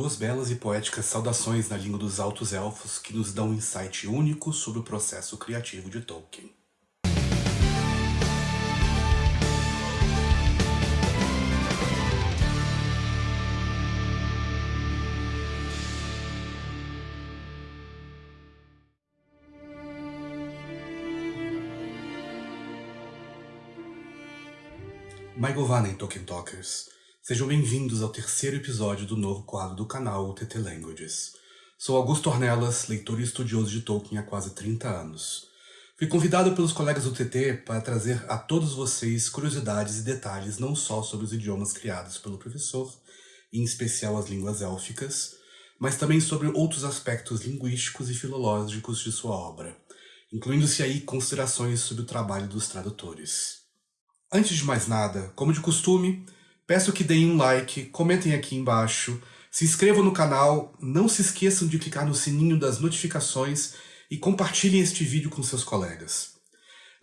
duas belas e poéticas saudações na língua dos altos elfos que nos dão um insight único sobre o processo criativo de Tolkien. Maigovanen Tolkien Talkers. Sejam bem-vindos ao terceiro episódio do novo quadro do canal TT Languages. Sou Augusto Ornelas, leitor e estudioso de Tolkien há quase 30 anos. Fui convidado pelos colegas do TT para trazer a todos vocês curiosidades e detalhes não só sobre os idiomas criados pelo professor, em especial as línguas élficas, mas também sobre outros aspectos linguísticos e filológicos de sua obra, incluindo-se aí considerações sobre o trabalho dos tradutores. Antes de mais nada, como de costume, peço que deem um like, comentem aqui embaixo, se inscrevam no canal, não se esqueçam de clicar no sininho das notificações e compartilhem este vídeo com seus colegas.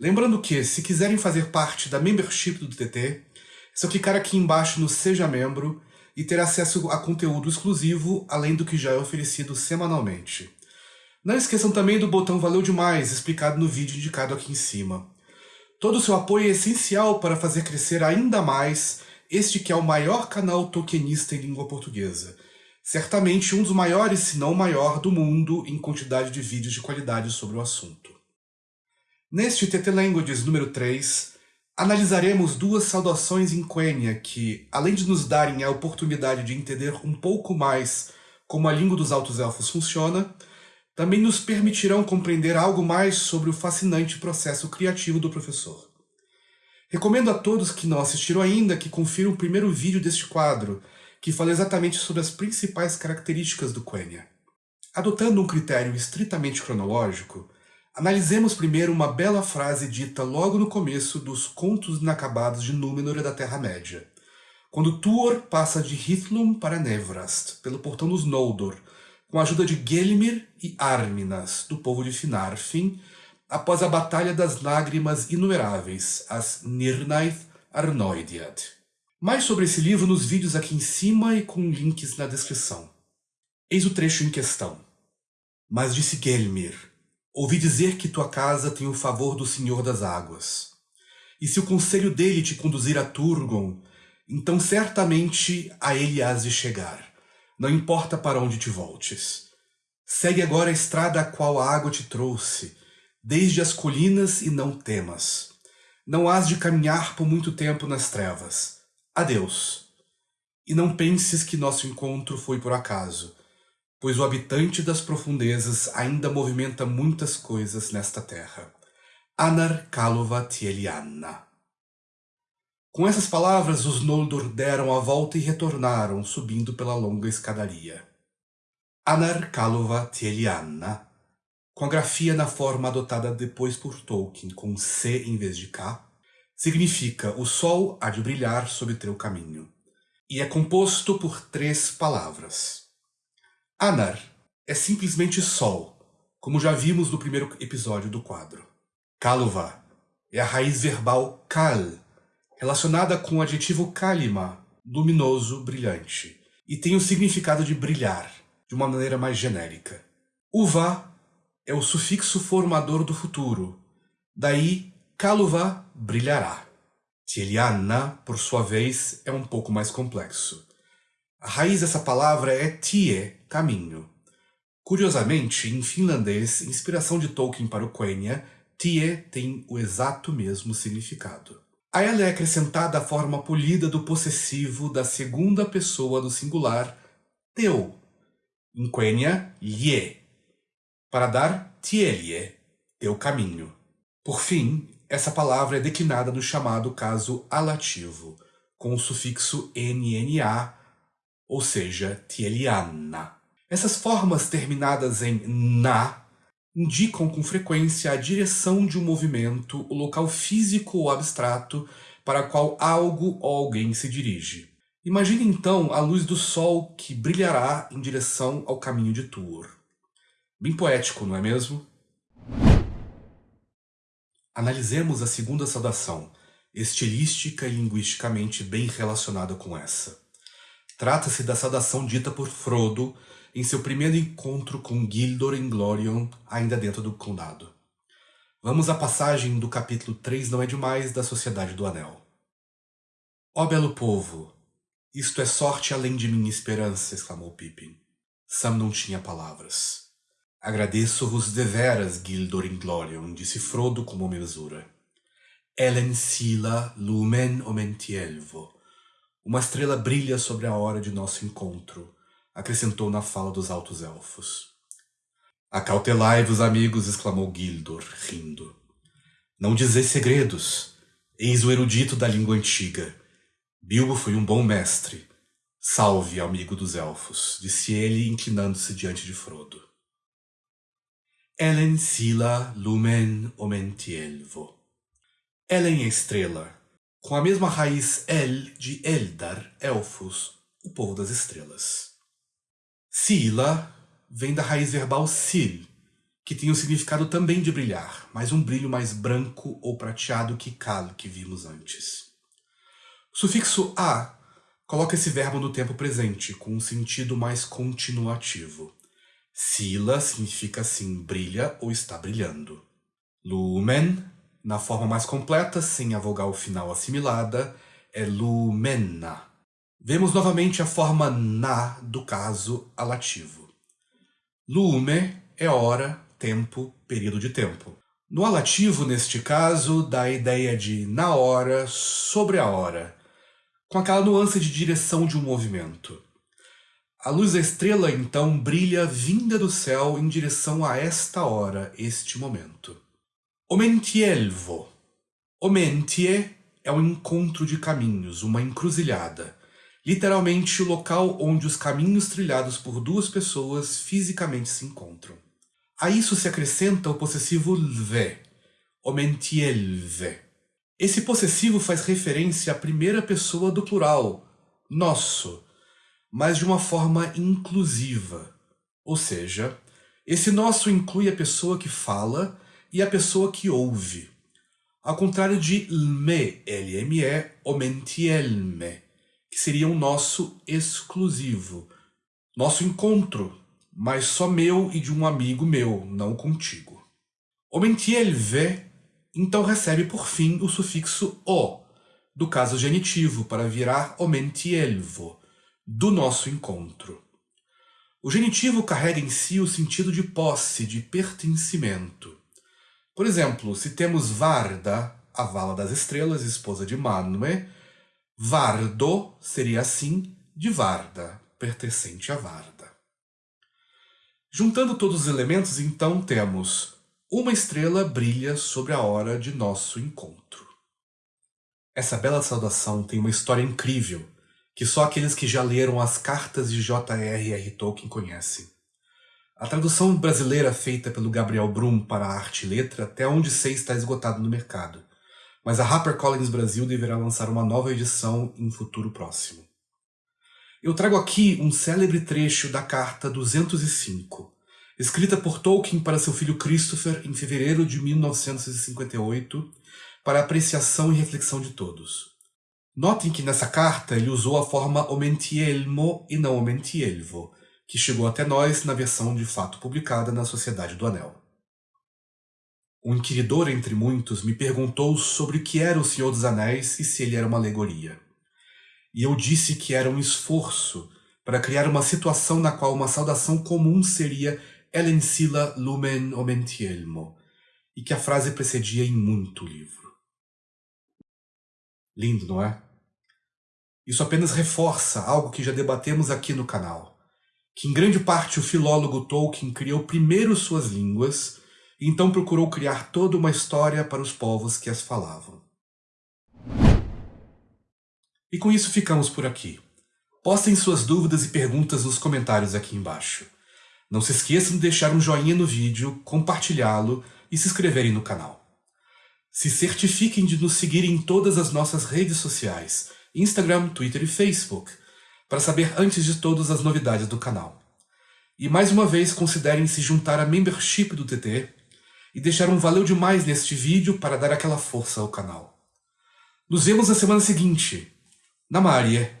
Lembrando que, se quiserem fazer parte da membership do TT, é só clicar aqui embaixo no Seja Membro e ter acesso a conteúdo exclusivo, além do que já é oferecido semanalmente. Não esqueçam também do botão Valeu Demais, explicado no vídeo indicado aqui em cima. Todo o seu apoio é essencial para fazer crescer ainda mais este que é o maior canal tokenista em língua portuguesa. Certamente um dos maiores, se não o maior, do mundo em quantidade de vídeos de qualidade sobre o assunto. Neste TT Languages número 3, analisaremos duas saudações em Quenya que, além de nos darem a oportunidade de entender um pouco mais como a língua dos Altos Elfos funciona, também nos permitirão compreender algo mais sobre o fascinante processo criativo do professor. Recomendo a todos que não assistiram ainda que confiram o primeiro vídeo deste quadro, que fala exatamente sobre as principais características do Quenya. Adotando um critério estritamente cronológico, analisemos primeiro uma bela frase dita logo no começo dos Contos Inacabados de Númenor da Terra-média, quando Tuor passa de Hithlum para Nevrast, pelo Portão dos Noldor, com a ajuda de Gelmir e Arminas, do povo de Finarfin, após a Batalha das Lágrimas Inumeráveis, as Nirnaith Arnoidiad. Mais sobre esse livro nos vídeos aqui em cima e com links na descrição. Eis o trecho em questão. Mas disse Gelmir, ouvi dizer que tua casa tem o favor do Senhor das Águas. E se o conselho dele te conduzir a Turgon, então certamente a ele has de chegar não importa para onde te voltes. Segue agora a estrada a qual a água te trouxe, desde as colinas e não temas. Não hás de caminhar por muito tempo nas trevas. Adeus. E não penses que nosso encontro foi por acaso, pois o habitante das profundezas ainda movimenta muitas coisas nesta terra. Anar Kalova Tieliana. Com essas palavras, os Noldor deram a volta e retornaram, subindo pela longa escadaria. Anar Kalova Tieliana, com a grafia na forma adotada depois por Tolkien, com C em vez de K, significa o sol há de brilhar sobre teu caminho, e é composto por três palavras. Anar é simplesmente sol, como já vimos no primeiro episódio do quadro. Kalova é a raiz verbal kal, relacionada com o adjetivo kalima, luminoso, brilhante, e tem o significado de brilhar, de uma maneira mais genérica. Uva é o sufixo formador do futuro, daí kaluva brilhará. Tieliana, por sua vez, é um pouco mais complexo. A raiz dessa palavra é tie, caminho. Curiosamente, em finlandês, inspiração de Tolkien para o Quenya, tie tem o exato mesmo significado. A ela é acrescentada a forma polida do possessivo da segunda pessoa do singular, teu, em quenya, lhe, para dar tielie, teu caminho. Por fim, essa palavra é declinada no chamado caso alativo, com o sufixo nna, ou seja, tieliana. Essas formas terminadas em na indicam com frequência a direção de um movimento, o local físico ou abstrato para qual algo ou alguém se dirige. Imagine então a luz do sol que brilhará em direção ao caminho de Tuor. Bem poético, não é mesmo? Analisemos a segunda saudação, estilística e linguisticamente bem relacionada com essa. Trata-se da saudação dita por Frodo em seu primeiro encontro com Gildor Glorion, ainda dentro do condado. Vamos à passagem do capítulo 3 Não é demais da Sociedade do Anel. Ó belo povo, isto é sorte além de minha esperança, exclamou Pippin. Sam não tinha palavras. Agradeço-vos deveras, Gildor Glorion, disse Frodo com mesura. Elen sila lumen omentielvo. Uma estrela brilha sobre a hora de nosso encontro, acrescentou na fala dos altos elfos. Acautelai-vos, amigos, exclamou Gildor, rindo. Não dizeis segredos. Eis o erudito da língua antiga. Bilbo foi um bom mestre. Salve, amigo dos elfos, disse ele, inclinando-se diante de Frodo. Elen sila lumen omentielvo. Elen é estrela, com a mesma raiz El de Eldar, elfos, o povo das estrelas. Sila vem da raiz verbal sil, que tem o significado também de brilhar, mas um brilho mais branco ou prateado que kal, que vimos antes. O sufixo a coloca esse verbo no tempo presente, com um sentido mais continuativo. Sila significa assim brilha ou está brilhando. Lumen, na forma mais completa, sem a vogal final assimilada, é lumena. Vemos novamente a forma na do caso alativo. Lume é hora, tempo, período de tempo. No alativo, neste caso, dá a ideia de na hora, sobre a hora, com aquela nuance de direção de um movimento. A luz da estrela, então, brilha vinda do céu em direção a esta hora, este momento. Omentielvo. Omentie é um encontro de caminhos, uma encruzilhada. Literalmente o local onde os caminhos trilhados por duas pessoas fisicamente se encontram. A isso se acrescenta o possessivo lve, omentielve. Esse possessivo faz referência à primeira pessoa do plural, nosso, mas de uma forma inclusiva. Ou seja, esse nosso inclui a pessoa que fala e a pessoa que ouve. Ao contrário de lme, L-M-E, omentielme, que seria um nosso exclusivo. Nosso encontro, mas só meu e de um amigo meu, não contigo. Omentielve, então recebe por fim o sufixo o, do caso genitivo, para virar omentielvo, do nosso encontro. O genitivo carrega em si o sentido de posse, de pertencimento. Por exemplo, se temos Varda, a Vala das Estrelas, esposa de Manwe, Vardo seria assim de Varda, pertencente a Varda. Juntando todos os elementos, então, temos uma estrela brilha sobre a hora de nosso encontro. Essa bela saudação tem uma história incrível que só aqueles que já leram as cartas de J.R.R. Tolkien conhecem. A tradução brasileira feita pelo Gabriel Brum para a arte e letra até onde sei está esgotado no mercado, mas a HarperCollins Brasil deverá lançar uma nova edição em futuro próximo. Eu trago aqui um célebre trecho da carta 205, escrita por Tolkien para seu filho Christopher em fevereiro de 1958, para apreciação e reflexão de todos. Notem que nessa carta ele usou a forma omentielmo e não omentielvo, que chegou até nós na versão de fato publicada na Sociedade do Anel. Um inquiridor entre muitos me perguntou sobre o que era o Senhor dos Anéis e se ele era uma alegoria. E eu disse que era um esforço para criar uma situação na qual uma saudação comum seria Elensila lumen omentielmo, e que a frase precedia em muito livro. Lindo, não é? Isso apenas reforça algo que já debatemos aqui no canal que em grande parte o filólogo Tolkien criou primeiro suas línguas e então procurou criar toda uma história para os povos que as falavam. E com isso ficamos por aqui. Postem suas dúvidas e perguntas nos comentários aqui embaixo. Não se esqueçam de deixar um joinha no vídeo, compartilhá-lo e se inscreverem no canal. Se certifiquem de nos seguir em todas as nossas redes sociais, Instagram, Twitter e Facebook, para saber antes de todos as novidades do canal. E mais uma vez considerem se juntar à membership do TT e deixar um valeu demais neste vídeo para dar aquela força ao canal. Nos vemos na semana seguinte. Na Maria.